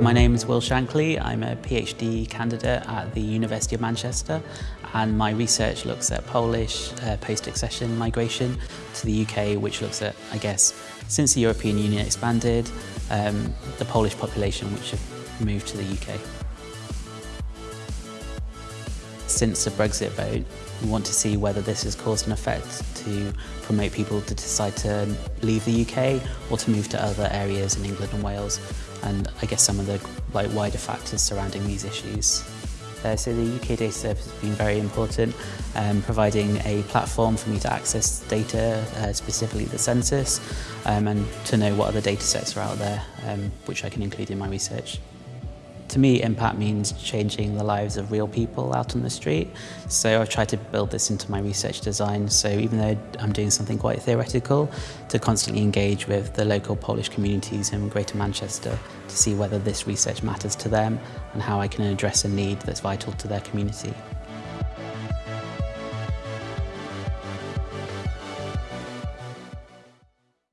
My name is Will Shankly. I'm a PhD candidate at the University of Manchester and my research looks at Polish uh, post-accession migration to the UK which looks at, I guess, since the European Union expanded, um, the Polish population which have moved to the UK. Since the Brexit vote, we want to see whether this has caused an effect to promote people to decide to leave the UK or to move to other areas in England and Wales, and I guess some of the like wider factors surrounding these issues. Uh, so the UK data service has been very important, um, providing a platform for me to access data, uh, specifically the census, um, and to know what other data sets are out there, um, which I can include in my research. to me, impact means changing the lives of real people out on the street. So I've tried to build this into my research design. So even though I'm doing something quite theoretical, to constantly engage with the local Polish communities in Greater Manchester to see whether this research matters to them and how I can address a need that's vital to their community.